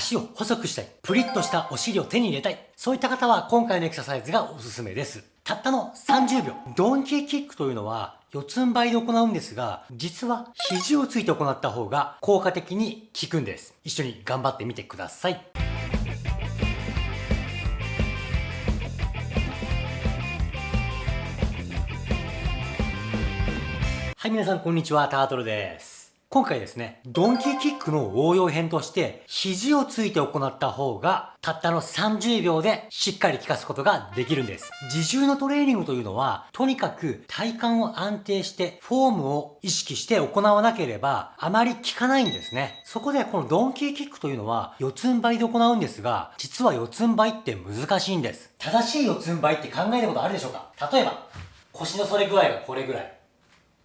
足を細くしたい、プリッとしたお尻を手に入れたい、そういった方は今回のエクササイズがおすすめです。たったの30秒。ドンキーキックというのは四つん這いで行うんですが、実は肘をついて行った方が効果的に効くんです。一緒に頑張ってみてください。はい、皆さんこんにちは、タートルです。今回ですね、ドンキーキックの応用編として、肘をついて行った方が、たったの30秒でしっかり効かすことができるんです。自重のトレーニングというのは、とにかく体幹を安定して、フォームを意識して行わなければ、あまり効かないんですね。そこでこのドンキーキックというのは、四つん這いで行うんですが、実は四つん這いって難しいんです。正しい四つん這いって考えたことあるでしょうか？例えば、腰の反れ具合がこれぐらい。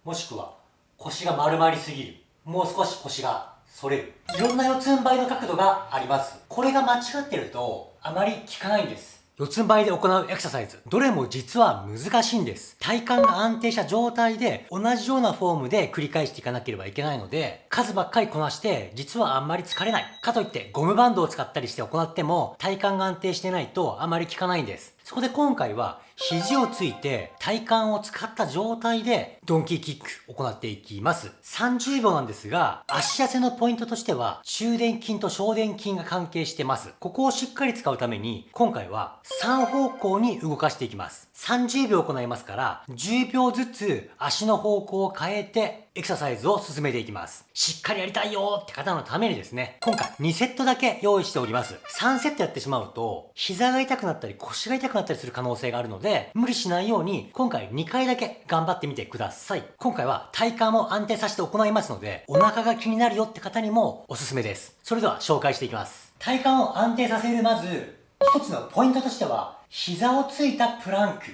もしくは腰が丸まりすぎるもう少し腰が反れる。いろんな四つん這いの角度があります。これが間違ってるとあまり効かないんです。四つん這いで行うエクササイズ。どれも実は難しいんです。体幹が安定した状態で同じようなフォームで繰り返していかなければいけないので数ばっかりこなして実はあんまり疲れない。かといってゴムバンドを使ったりして行っても体幹が安定してないとあまり効かないんです。そこで今回は肘をついて体幹を使った状態でドンキーキック行っていきます。30秒なんですが、足痩せのポイントとしては中殿筋と小殿筋が関係してます。ここをしっかり使うために今回は3方向に動かしていきます。30秒行いますから10秒ずつ足の方向を変えてエクササイズを進めていきます。しっかりやりたいよって方のためにですね、今回2セットだけ用意しております。3セットやってしまうと、膝が痛くなったり腰が痛くなったりする可能性があるので、無理しないように、今回2回だけ頑張ってみてください。今回は体幹も安定させて行いますので、お腹が気になるよって方にもおすすめです。それでは紹介していきます。体幹を安定させるまず、一つのポイントとしては、膝をついたプランク。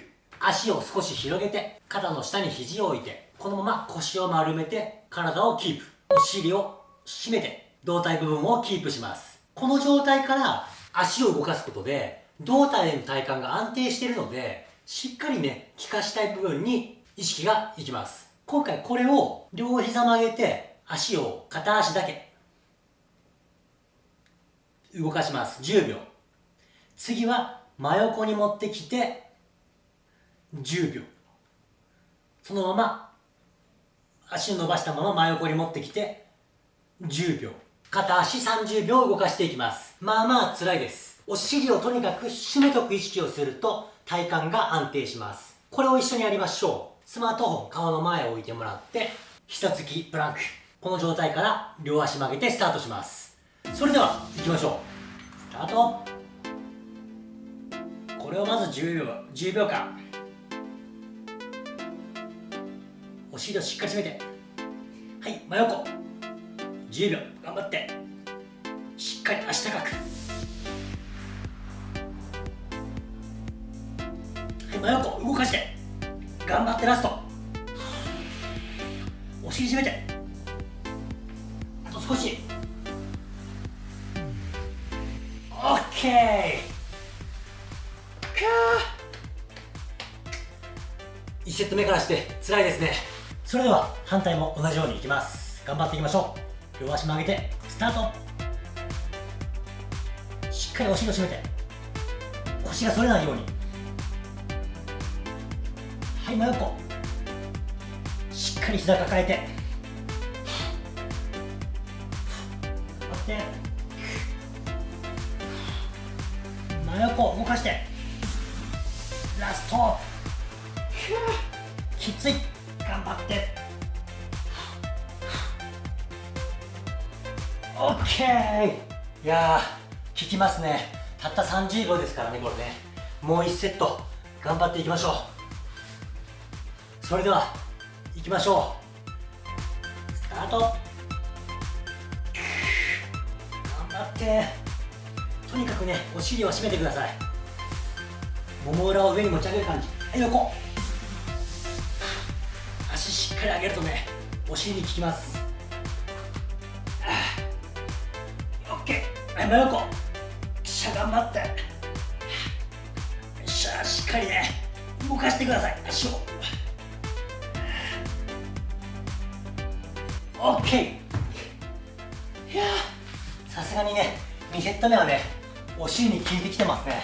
足を少し広げて、肩の下に肘を置いて、このまま腰を丸めて体をキープお尻を締めて胴体部分をキープしますこの状態から足を動かすことで胴体の体幹が安定しているのでしっかりね効かしたい部分に意識がいきます。今回これを両膝曲げて足を片足だけ動かします。10秒次は真横に持ってきて10秒そのまま足を伸ばしたまま真横に持ってきて10秒片足30秒動かしていきます。まあまあ辛いです。お尻をとにかく締めとく意識をすると体幹が安定します。これを一緒にやりましょう。スマートフォン顔の前を置いてもらって膝つきプランク。この状態から両足曲げてスタートします。それでは行きましょう。スタート。これをまず10秒10秒間。お尻をしっかり締めて。はい真横。10秒。頑張って。しっかり足高く。はい真横動かして。頑張ってラスト。お尻締めて。あと少し。オッケー。1セット目からして辛いですね。それでは反対も同じようにいきます。頑張っていきましょう。両足曲げてスタート。しっかりお尻を締めて。腰が反れないようにい真横しっかり膝抱えて。頑張って。真横動かして。ラスト。きつい。頑張って。オッケー。いやー効きますね。たった30秒ですからねこれね。もう1セット。頑張っていきましょう。それでは行きましょう。スタート。頑張って。とにかくねお尻を締めてください。もも裏を上に持ち上げる感じ。はい横。足しっかり上げるとねお尻に効きます。オッケー。真横。しゃ頑張って。よっしゃしっかりね動かしてください。足を。オッケーいやさすがにね2セット目はねお尻に効いてきてますね。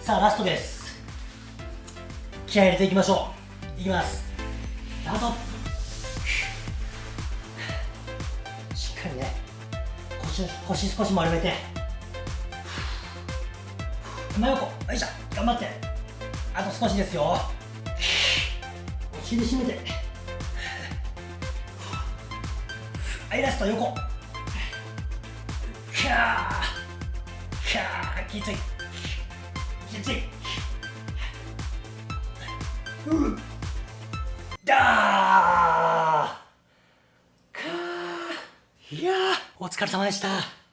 さあラストです。気合い入れていきましょう。いきます。スタート。しっかりね腰腰少し丸めて。真横。よいしょ。頑張って。あと少しですよ。お尻締めて。はいラスト横。キャー。キャー。きつい。きつい。う。っだー。かー。いやーお疲れ様でした。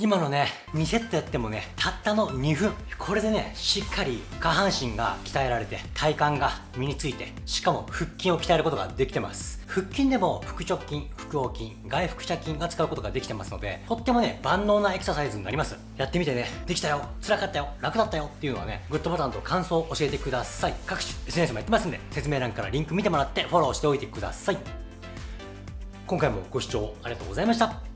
今のね2セットやってもねたったの2分。これでねしっかり下半身が鍛えられて体幹が身についてしかも腹筋を鍛えることができてます。腹筋でも腹直筋腹横筋外腹斜筋が使うことができてますのでとってもね万能なエクササイズになります。やってみてね。できたよ。辛かったよ。楽だったよっていうのはねグッドボタンと感想を教えてください。各種 SNS もやってますんで説明欄からリンク見てもらってフォローしておいてください。今回もご視聴ありがとうございました。